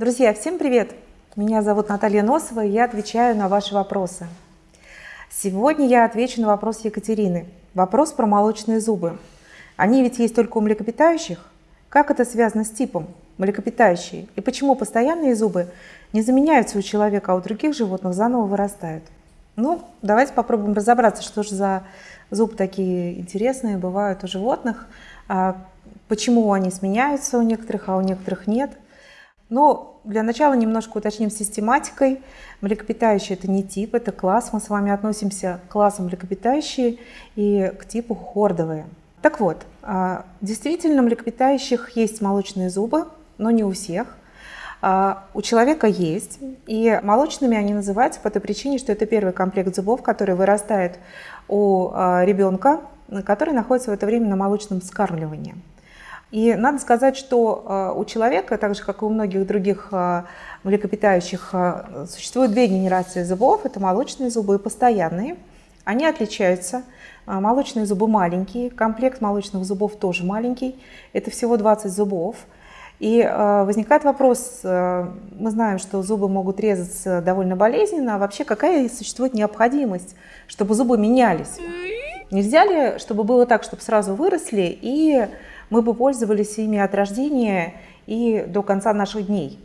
Друзья, всем привет! Меня зовут Наталья Носова, и я отвечаю на ваши вопросы. Сегодня я отвечу на вопрос Екатерины. Вопрос про молочные зубы. Они ведь есть только у млекопитающих? Как это связано с типом млекопитающие? И почему постоянные зубы не заменяются у человека, а у других животных заново вырастают? Ну, давайте попробуем разобраться, что же за зубы такие интересные бывают у животных, а почему они сменяются у некоторых, а у некоторых нет. Но для начала немножко уточним систематикой. Млекопитающие – это не тип, это класс. Мы с вами относимся к классу млекопитающие и к типу хордовые. Так вот, а, действительно, млекопитающих есть молочные зубы, но не у всех. А, у человека есть, и молочными они называются по той причине, что это первый комплект зубов, который вырастает у а, ребенка, который находится в это время на молочном вскармливании. И надо сказать, что у человека, так же как и у многих других млекопитающих, существует две генерации зубов. Это молочные зубы и постоянные. Они отличаются. Молочные зубы маленькие, комплект молочных зубов тоже маленький. Это всего 20 зубов. И э, возникает вопрос, э, мы знаем, что зубы могут резаться довольно болезненно, а вообще какая существует необходимость, чтобы зубы менялись? Нельзя ли, чтобы было так, чтобы сразу выросли, и мы бы пользовались ими от рождения и до конца наших дней?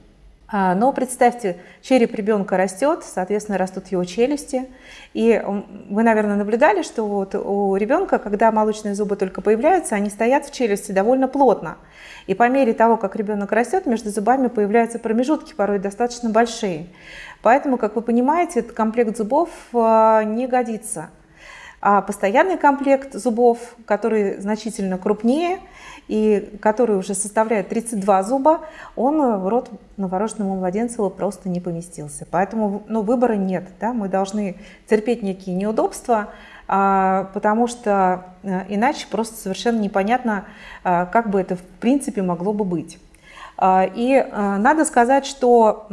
А, но представьте, череп ребенка растет, соответственно, растут его челюсти. И вы, наверное, наблюдали, что вот у ребенка, когда молочные зубы только появляются, они стоят в челюсти довольно плотно. И по мере того, как ребенок растет, между зубами появляются промежутки, порой достаточно большие. Поэтому, как вы понимаете, этот комплект зубов а, не годится. А постоянный комплект зубов, который значительно крупнее и который уже составляет 32 зуба, он в рот новорожденному младенцу просто не поместился. Поэтому ну, выбора нет. Да? Мы должны терпеть некие неудобства, а, потому что э, иначе просто совершенно непонятно, а, как бы это в принципе могло бы быть. А, и э, надо сказать, что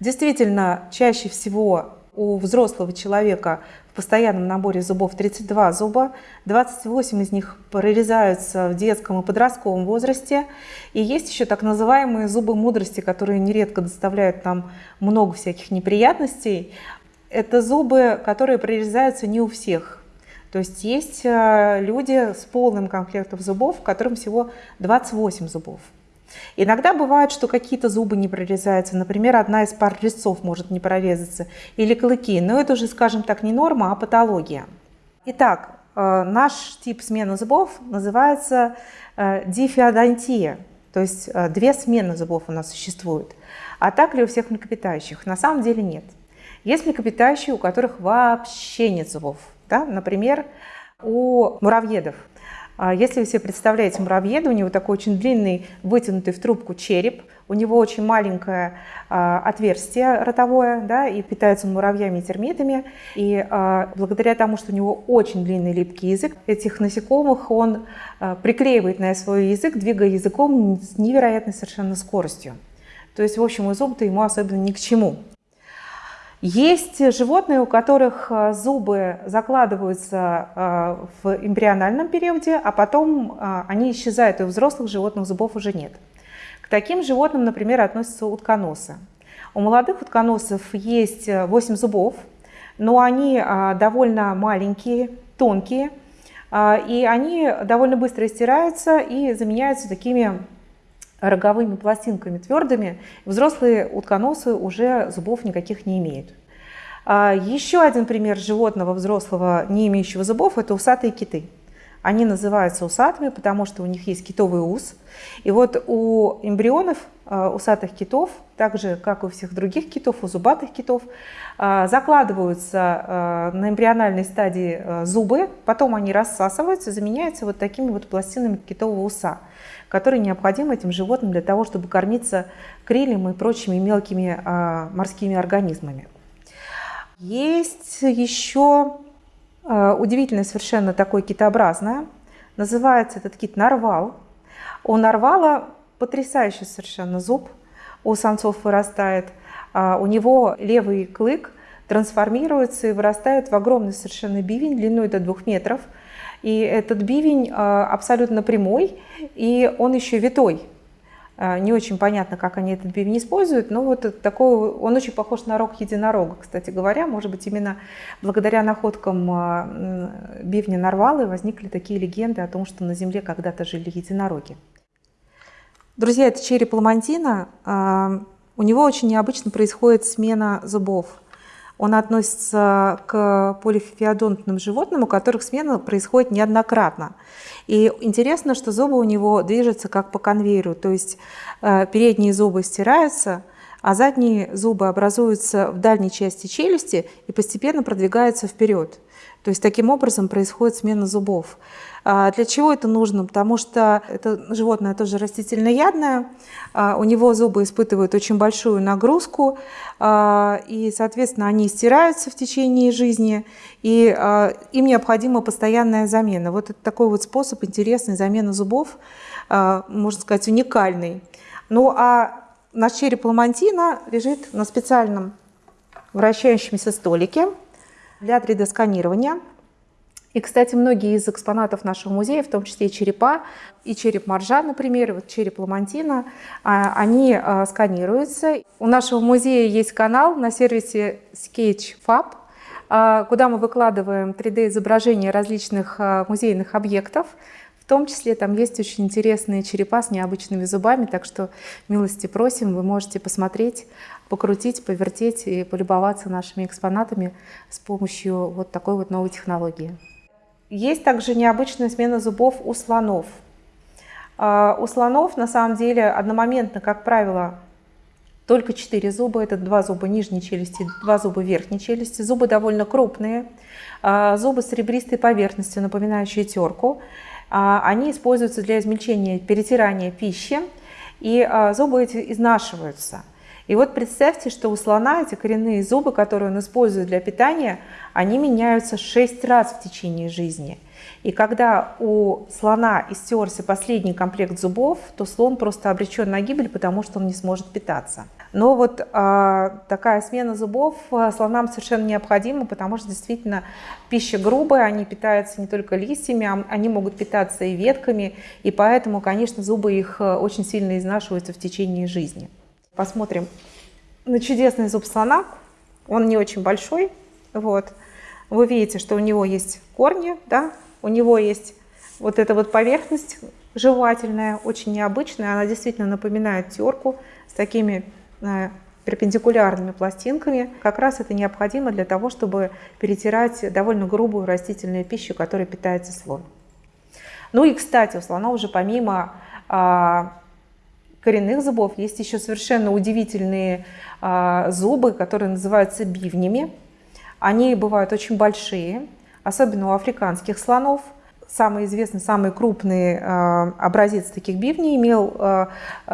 действительно чаще всего у взрослого человека постоянном наборе зубов 32 зуба, 28 из них прорезаются в детском и подростковом возрасте. И есть еще так называемые зубы мудрости, которые нередко доставляют нам много всяких неприятностей. Это зубы, которые прорезаются не у всех. То есть есть э, люди с полным комплектом зубов, которым всего 28 зубов. Иногда бывает, что какие-то зубы не прорезаются, например, одна из пар резцов может не прорезаться, или клыки, но это уже, скажем так, не норма, а патология. Итак, э, наш тип смены зубов называется э, дифеодонтия, то есть э, две смены зубов у нас существует. А так ли у всех млекопитающих? На самом деле нет. Есть млекопитающие, у которых вообще нет зубов. Да? Например, у муравьедов. А если вы себе представляете муравьеда, у него такой очень длинный, вытянутый в трубку череп, у него очень маленькое а, отверстие ротовое, да, и питается он муравьями и термитами. И а, благодаря тому, что у него очень длинный липкий язык, этих насекомых он а, приклеивает на свой язык, двигая языком с невероятной совершенно скоростью. То есть, в общем, и зуб-то ему особенно ни к чему. Есть животные, у которых э, зубы закладываются э, в эмбриональном периоде, а потом э, они исчезают, и у взрослых животных зубов уже нет. К таким животным, например, относятся утконосы. У молодых утконосов есть 8 зубов, но они довольно маленькие, тонкие, и они довольно быстро стираются и заменяются такими роговыми пластинками твердыми, взрослые утконосы уже зубов никаких не имеют. А, еще один пример животного взрослого, не имеющего зубов, это усатые киты. Они называются усатыми, потому что у них есть китовый ус. И вот у эмбрионов усатых китов, так же, как и у всех других китов, у зубатых китов, а, закладываются на эмбриональной стадии зубы, потом они рассасываются, заменяются вот такими вот пластинами китового уса которые необходимы этим животным для того, чтобы кормиться крилем и прочими мелкими морскими организмами. Есть еще удивительное совершенно такое китообразное. Называется этот кит нарвал. У нарвала потрясающий совершенно зуб у самцов вырастает. А, у него левый клык трансформируется и вырастает в огромный совершенно бивень длиной до двух метров – и этот бивень а, абсолютно прямой, и он еще витой. А, не очень понятно, как они этот бивень используют, но вот такой, он очень похож на рог единорога, кстати говоря. Может быть, именно благодаря находкам бивня Нарвалы возникли такие легенды о том, что на Земле когда-то жили единороги. Друзья, это череп ламантина. А, у него очень необычно происходит смена зубов. Он относится к полифеодонтным животным, у которых смена происходит неоднократно. И интересно, что зубы у него движутся как по конвейеру, то есть э, передние зубы стираются, а задние зубы образуются в дальней части челюсти и постепенно продвигаются вперед. То есть таким образом происходит смена зубов. А для чего это нужно? Потому что это животное тоже растительноядное, а у него зубы испытывают очень большую нагрузку, а, и, соответственно, они стираются в течение жизни, и им необходима постоянная замена. Вот это такой вот способ интересной замены зубов, можно сказать, уникальный. Ну а наш череп ламантина лежит на специальном вращающемся столике для 3D-сканирования. И, кстати, многие из экспонатов нашего музея, в том числе и черепа, и череп моржа, например, вот череп ламантина, а, они а, сканируются. У нашего музея есть канал на сервисе SketchFab, а, куда мы выкладываем 3D-изображения различных музейных объектов. В том числе там есть очень интересные черепа с необычными зубами, так что милости просим, вы можете посмотреть, покрутить, повертеть и полюбоваться нашими экспонатами с помощью вот такой вот новой технологии. Есть также необычная смена зубов у слонов. А, у слонов на самом деле одномоментно, как правило, только 4 зуба. Это 2 зуба нижней челюсти, 2 зуба верхней челюсти. Зубы довольно крупные. А, зубы с ребристой поверхностью, напоминающие терку. А, они используются для измельчения, перетирания пищи. И зубы эти изнашиваются. И вот представьте, что у слона эти коренные зубы, которые он использует для питания, они меняются 6 раз в течение жизни. И когда у слона истерся последний комплект зубов, то слон просто обречен на гибель, потому что он не сможет питаться. Но вот а, такая смена зубов а, слонам совершенно необходима, потому что действительно пища грубая, они питаются не только листьями, а они могут питаться и ветками, и поэтому, конечно, зубы их а, очень сильно изнашиваются в течение жизни. Посмотрим на чудесный зуб слона. Он не очень большой. Вот. Вы видите, что у него есть корни, да? у него есть вот эта вот поверхность жевательная, очень необычная. Она действительно напоминает терку с такими э, перпендикулярными пластинками. Как раз это необходимо для того, чтобы перетирать довольно грубую растительную пищу, которой питается слон. Ну и, кстати, у слона уже помимо а, коренных зубов есть еще совершенно удивительные а, зубы, которые называются бивнями. Они бывают очень большие, особенно у африканских слонов. Самый известный, самый крупный э, образец таких бивней имел э,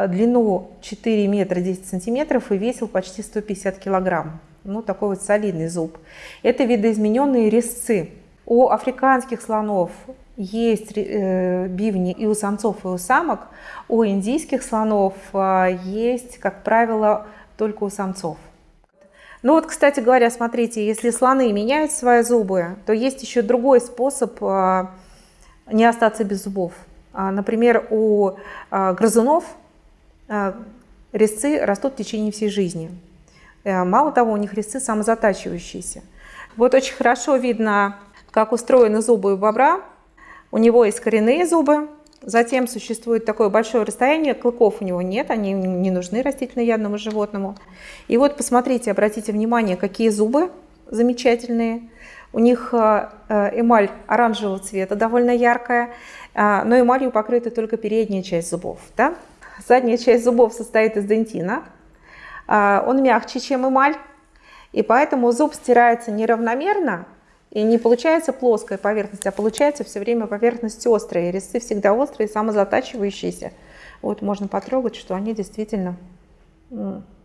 длину 4 метра 10 сантиметров и весил почти 150 килограмм. Ну, такой вот солидный зуб. Это видоизмененные резцы. У африканских слонов есть э, бивни и у самцов, и у самок. У индийских слонов э, есть, как правило, только у самцов. Ну вот, кстати говоря, смотрите, если слоны меняют свои зубы, то есть еще другой способ э, не остаться без зубов. А, например, у грызунов резцы растут в течение всей жизни. Мало того, у них резцы самозатачивающиеся. Вот очень хорошо видно, как устроены зубы у бобра. У него есть коренные зубы, затем существует такое большое расстояние, клыков у него нет, они не нужны растительноядному животному. И вот посмотрите, обратите внимание, какие зубы замечательные. У них э, э, эмаль оранжевого цвета, довольно яркая, э, но эмалью покрыта только передняя часть зубов. Да? Задняя часть зубов состоит из дентина. Он мягче, чем эмаль, и поэтому зуб стирается неравномерно, и не получается плоская поверхность, а получается все время поверхность острая. резцы всегда острые, самозатачивающиеся. Вот можно потрогать, что они действительно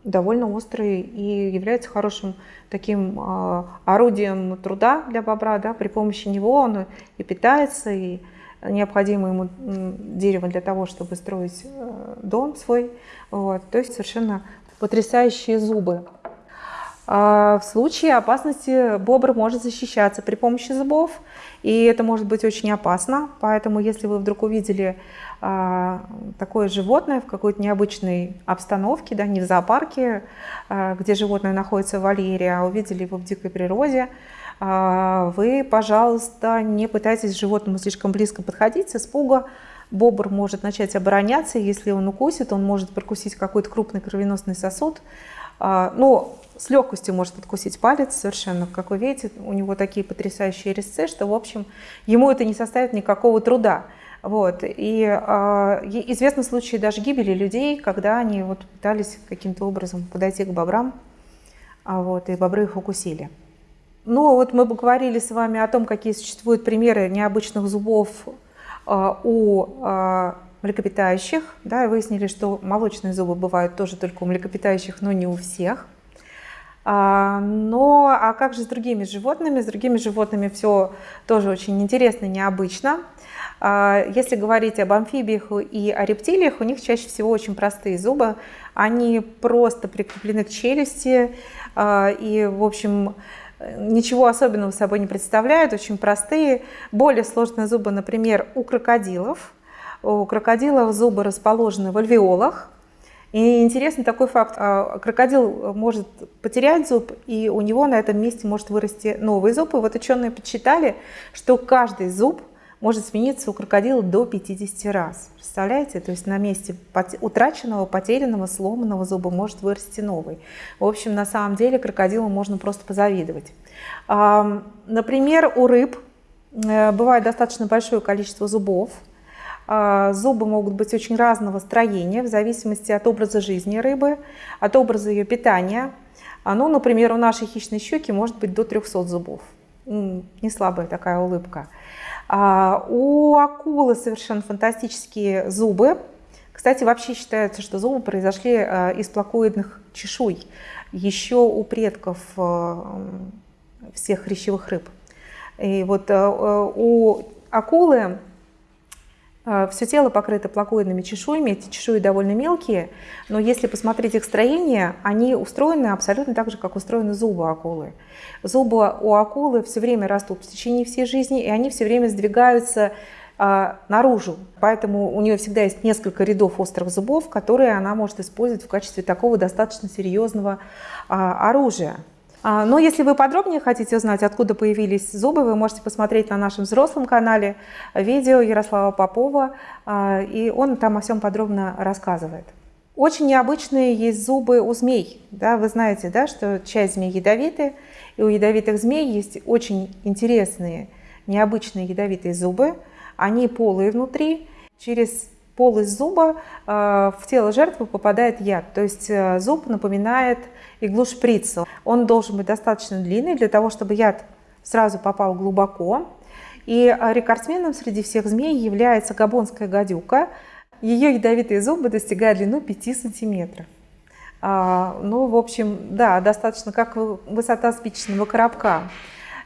довольно острые и являются хорошим таким э, орудием труда для бобра. Да? При помощи него он и питается, и необходимо ему дерево для того, чтобы строить э, дом свой. Вот. То есть совершенно потрясающие зубы. А, в случае опасности бобр может защищаться при помощи зубов, и это может быть очень опасно. Поэтому, если вы вдруг увидели а, такое животное в какой-то необычной обстановке, да, не в зоопарке, а, где животное находится в вольере, а увидели его в дикой природе, вы, пожалуйста, не пытайтесь животному слишком близко подходить с испуга. Бобр может начать обороняться, если он укусит, он может прокусить какой-то крупный кровеносный сосуд. Но с легкостью может откусить палец совершенно. Как вы видите, у него такие потрясающие резцы, что, в общем, ему это не составит никакого труда. Вот. И э, известны случаи даже гибели людей, когда они вот пытались каким-то образом подойти к бобрам, а вот, и бобры их укусили. Ну вот мы бы говорили с вами о том, какие существуют примеры необычных зубов э, у млекопитающих. Да, и выяснили, что молочные зубы бывают тоже только у млекопитающих, но не у всех. А, но а как же с другими животными? С другими животными все тоже очень интересно, необычно. А, если говорить об амфибиях и о рептилиях, у них чаще всего очень простые зубы. Они просто прикреплены к челюсти и, в общем, ничего особенного собой не представляют, очень простые. Более сложные зубы, например, у крокодилов. У крокодилов зубы расположены в альвеолах, и интересный такой факт. А, крокодил может потерять зуб, и у него на этом месте может вырасти новый зуб. И вот ученые подсчитали, что каждый зуб может смениться у крокодила до 50 раз. Представляете? То есть на месте утраченного, потерянного, сломанного зуба может вырасти новый. В общем, на самом деле крокодилу можно просто позавидовать. Например, у рыб э, бывает достаточно большое количество зубов. А, зубы могут быть очень разного строения в зависимости от образа жизни рыбы, от образа ее питания. А, ну, например, у нашей хищной щуки может быть до 300 зубов. Не слабая такая улыбка. А, у акулы совершенно фантастические зубы. Кстати, вообще считается, что зубы произошли из плакоидных чешуй еще у предков всех хрящевых рыб. И вот у акулы Все тело покрыто плакоидными чешуями, эти чешуи довольно мелкие, но если посмотреть их строение, они устроены абсолютно так же, как устроены зубы акулы. Зубы у акулы все время растут в течение всей жизни, и они все время сдвигаются а, наружу. Поэтому у нее всегда есть несколько рядов острых зубов, которые она может использовать в качестве такого достаточно серьезного а, оружия. А, но если вы подробнее хотите узнать, откуда появились зубы, вы можете посмотреть на нашем взрослом канале видео Ярослава Попова, а, и он там о всем подробно рассказывает. Очень необычные есть зубы у змей. Да, вы знаете, да, что часть змей ядовиты, и у ядовитых змей есть очень интересные, необычные ядовитые зубы. Они полые внутри. Через полость зуба э, в тело жертвы попадает яд. То есть э, зуб напоминает иглу шприца. Он должен быть достаточно длинный для того, чтобы яд сразу попал глубоко. И рекордсменом среди всех змей является габонская гадюка. Ее ядовитые зубы достигают длину 5 сантиметров. А, ну, в общем, да, достаточно как высота спичечного коробка.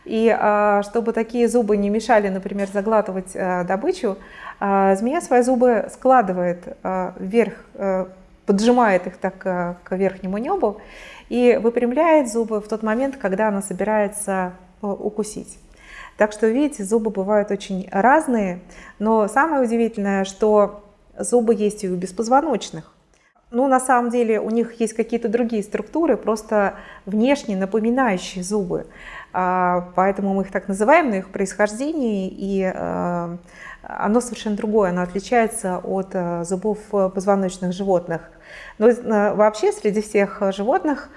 И а, чтобы такие зубы не мешали, например, заглатывать а, добычу, а, змея свои зубы складывает вверх, поджимает их так к верхнему небу и выпрямляет зубы в тот момент, когда она собирается укусить. Так что, видите, зубы бывают очень разные, но самое удивительное, что зубы есть и у беспозвоночных. Ну, на самом деле у них есть какие-то другие структуры, просто внешне напоминающие зубы. А, поэтому мы их так называем, но их происхождение, и а, оно совершенно другое, оно отличается от а, зубов позвоночных животных. Но вообще среди всех животных,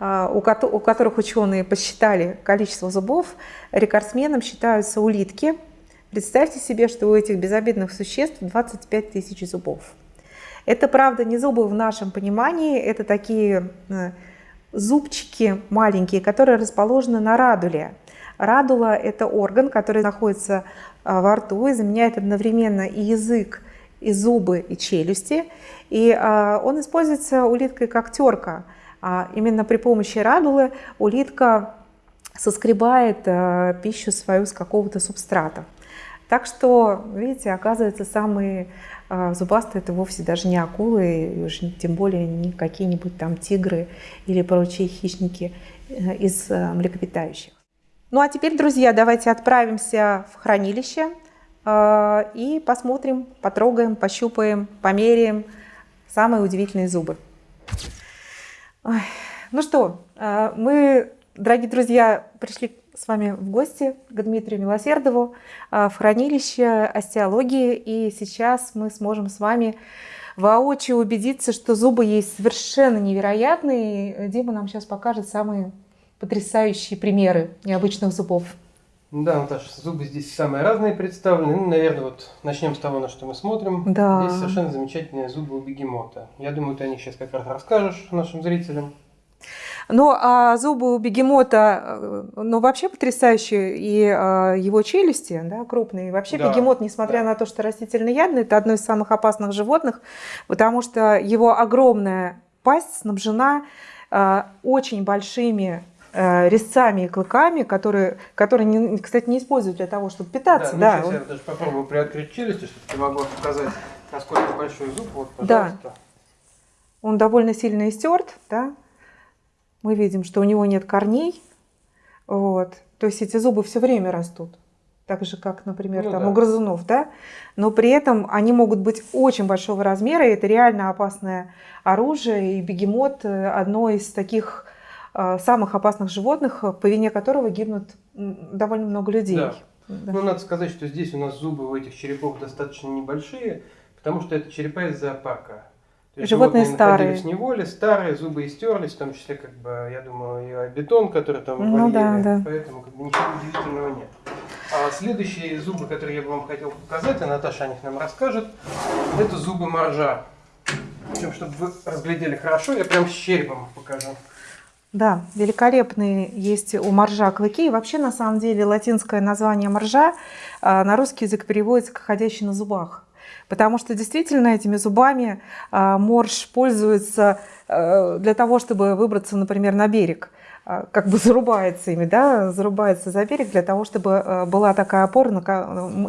у которых ученые посчитали количество зубов, рекордсменом считаются улитки. Представьте себе, что у этих безобидных существ 25 тысяч зубов. Это, правда, не зубы в нашем понимании, это такие зубчики маленькие, которые расположены на радуле. Радула – это орган, который находится э, во рту и заменяет одновременно и язык, и зубы, и челюсти. И э, он используется улиткой как терка. А именно при помощи радулы улитка соскребает пищу свою с какого-то субстрата. Так что, видите, оказывается, самые а зубастые это вовсе даже не акулы, и уж тем более не какие-нибудь там тигры или прочие хищники э, из э, млекопитающих. Ну а теперь, друзья, давайте отправимся в хранилище э, и посмотрим, потрогаем, пощупаем, померяем самые удивительные зубы. Ой. Ну что, мы, дорогие друзья, пришли с вами в гости к Дмитрию Милосердову в хранилище остеологии, и сейчас мы сможем с вами воочию убедиться, что зубы есть совершенно невероятные. Дима нам сейчас покажет самые потрясающие примеры необычных зубов. Да, Наташа, зубы здесь самые разные представлены. Ну, наверное, вот начнем с того, на что мы смотрим. Да. Здесь совершенно замечательные зубы у бегемота. Я думаю, ты о них сейчас как раз расскажешь нашим зрителям. Ну, а зубы у бегемота, э, ну, вообще потрясающие, и э, его челюсти, да, крупные. вообще да, бегемот, несмотря да. на то, что растительноядный, это одно из самых опасных животных, потому что его огромная пасть снабжена э, очень большими резцами и клыками, которые, которые кстати, не используют для того, чтобы питаться. Да, ну, да, сейчас я даже попробую приоткрыть челюсти, чтобы я могла показать, насколько большой зуб. Вот, пожалуйста. Да. Он довольно сильно истерт, да, мы видим, что у него нет корней. Вот. То есть эти зубы все время растут. Так же, как, например, ну, там, да. у грызунов, да? Но при этом они могут быть очень большого размера, и это реально опасное оружие. И бегемот э, – одно из таких э, самых опасных животных, по вине которого гибнут довольно много людей. Да. Да. Ну, надо сказать, что здесь у нас зубы у этих черепов достаточно небольшие, потому что это черепа из зоопарка. То есть животные, животные старые. в неволе, старые, зубы истерлись, в том числе, как бы, я думаю, и бетон, который там ну, вольере, да, да. поэтому как бы, ничего удивительного нет. А следующие зубы, которые я бы вам хотел показать, а Наташа о них нам расскажет, это зубы моржа. Причем, чтобы вы разглядели хорошо, я прям с черепом покажу. Да, великолепные есть у моржа клыки. И вообще, на самом деле, латинское название моржа а, на русский язык переводится как «ходящий на зубах». Потому что действительно этими зубами а, морж пользуется а, для того, чтобы выбраться, например, на берег а, как бы зарубается ими, да, зарубается за берег для того, чтобы была такая опора,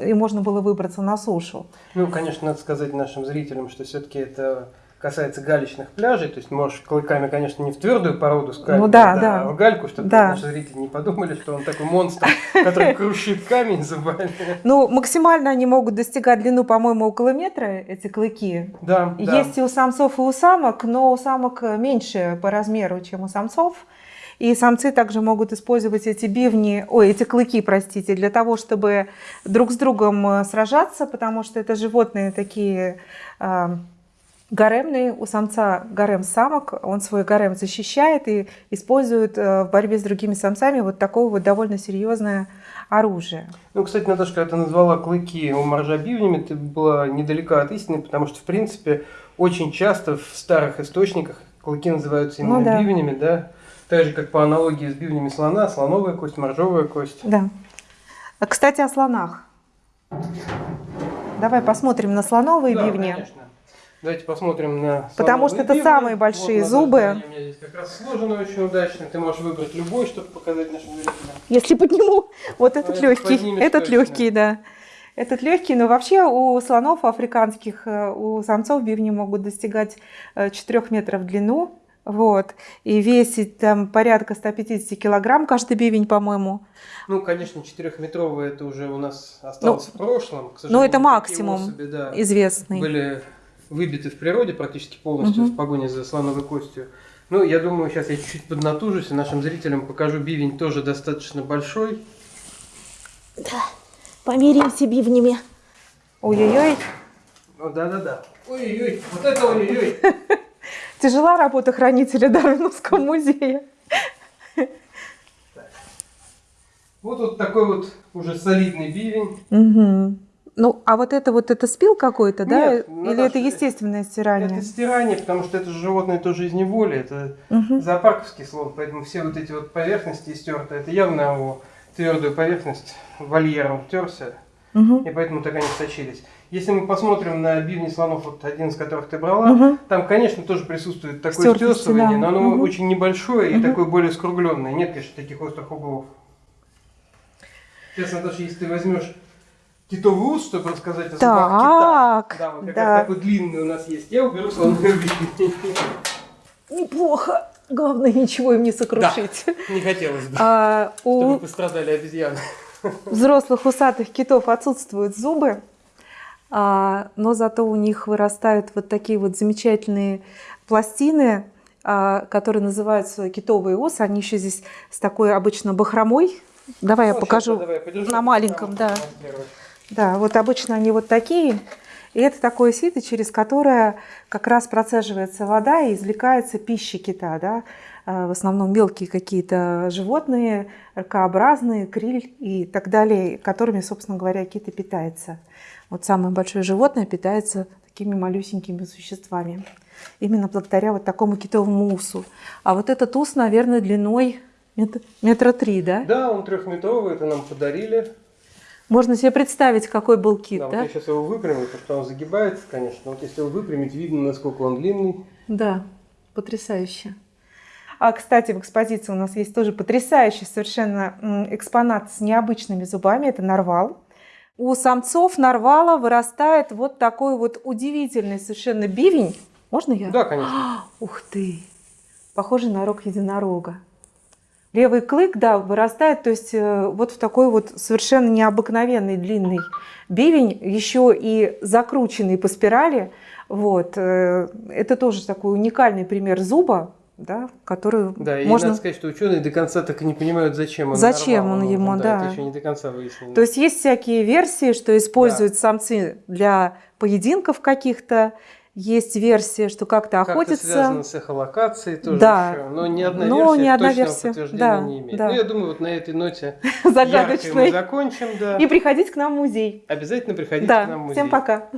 и можно было выбраться на сушу. Ну, конечно, надо сказать нашим зрителям, что все-таки это касается галечных пляжей, то есть можешь клыками, конечно, не в твердую породу скальпа, ну, да, да, а в гальку, чтобы да. наши зрители не подумали, что он такой монстр, который крушит камень зубами. Ну, максимально они могут достигать длину, по-моему, около метра, эти клыки. Да, Есть и у самцов, и у самок, но у самок меньше по размеру, чем у самцов. И самцы также могут использовать эти бивни, ой, эти клыки, простите, для того, чтобы друг с другом э, сражаться, потому что это животные такие а, гаремный, у самца гарем самок, он свой гарем защищает и использует э, в борьбе с другими самцами вот такое вот довольно серьезное оружие. Ну, кстати, Наташа, когда ты назвала клыки у моржа бивнями, ты была недалека от истины, потому что, в принципе, очень часто в старых источниках клыки называются именно ну, да. бивнями, да? Так же, как по аналогии с бивнями слона, слоновая кость, моржовая кость. Да. Кстати, о слонах. Давай посмотрим на слоновые да, бивни. Конечно. Давайте посмотрим на Потому что это самые большие вот, зубы. У меня здесь как раз сложено очень удачно. Ты можешь выбрать любой, чтобы показать нашим зрителям. Если подниму, вот этот а легкий, этот точно. легкий, да. Этот легкий, но вообще у слонов африканских, э, у самцов бивни могут достигать 4 э, метров в длину. Вот. И весить там порядка 150 килограмм каждый бивень, по-моему. Ну, конечно, 4-метровые это уже у нас осталось ну, в прошлом. К сожалению, ну, это максимум особи, да, известный. Были выбиты в природе практически полностью угу. в погоне за слоновой костью. Ну, я думаю, сейчас я чуть-чуть поднатужусь и нашим зрителям покажу бивень тоже достаточно большой. Да, помиримся бивнями. Ой-ой-ой. Ну, да-да-да. Ой-ой-ой, вот это ой-ой-ой. Тяжела работа хранителя Дарвиновского музея. Вот вот такой вот уже солидный бивень. Угу. Ну, а вот это вот это спил какой-то, да? Нет, Или Наташа, это естественное стирание? Это стирание, потому что это животное тоже из неволи, это угу. зоопарковский слон, поэтому все вот эти вот поверхности стерты, это явно его твердую поверхность вольером терся, угу. и поэтому так они сочились. Если мы посмотрим на бивни слонов, вот один из которых ты брала, угу. там, конечно, тоже присутствует такое стесывание, да. но оно угу. очень небольшое угу. и такое более скругленное. Нет, конечно, таких острых углов. Сейчас, Наташа, если ты возьмешь китовый ус, чтобы рассказать о зубах кита. Да, вот как да. раз такой длинный у нас есть. Я уберу слоновую Неплохо. Главное, ничего им не сокрушить. Да, не хотелось бы, а, чтобы у... пострадали обезьяны. взрослых усатых китов отсутствуют зубы, а, но зато у них вырастают вот такие вот замечательные пластины, а, которые называются китовые ос. Они еще здесь с такой обычно бахромой. Давай я Ну, покажу давай, я на маленьком, там да. Да, вот обычно они вот такие. И это такое сито, через которое как раз процеживается вода и извлекается пища кита. Да? А, В основном мелкие какие-то животные, ракообразные, криль и так далее, которыми, собственно говоря, кит и питается. Вот самое большое животное питается такими малюсенькими существами. Именно благодаря вот такому китовому усу. А вот этот ус, наверное, длиной мет- метра три, да? Да, он трехметровый, это нам подарили. Можно себе представить, какой был кит, Да, да? вот я сейчас его выпрямлю, потому что он загибается, конечно. Вот если его выпрямить, видно, насколько он длинный. Да, потрясающе. А, кстати, в экспозиции у нас есть тоже потрясающий совершенно экспонат с необычными зубами. Это нарвал. У самцов нарвала вырастает вот такой вот удивительный совершенно бивень. Можно я? Да, конечно. Ух ты! Похожий на рог единорога. Левый клык, да, вырастает, то есть э, вот в такой вот совершенно необыкновенный длинный бивень, еще и закрученный по спирали. Вот. э, Это тоже такой уникальный пример зуба, да, который Да, и можно... надо сказать, что ученые до конца так и не понимают, зачем он Зачем нарвал он ему, да. Это еще не до конца выяснено. То есть есть всякие версии, что используют самцы для поединков каких-то, есть версия, что как-то Как-то охотятся. связано с эхолокацией тоже Да. еще. Но ни одна Но версия ни одна точного версия, подтверждения да, не имеет. да. Ну, я думаю, вот на этой ноте яркой мы закончим. Да. И приходить к нам в музей. Обязательно приходите Да, к нам в музей. всем пока.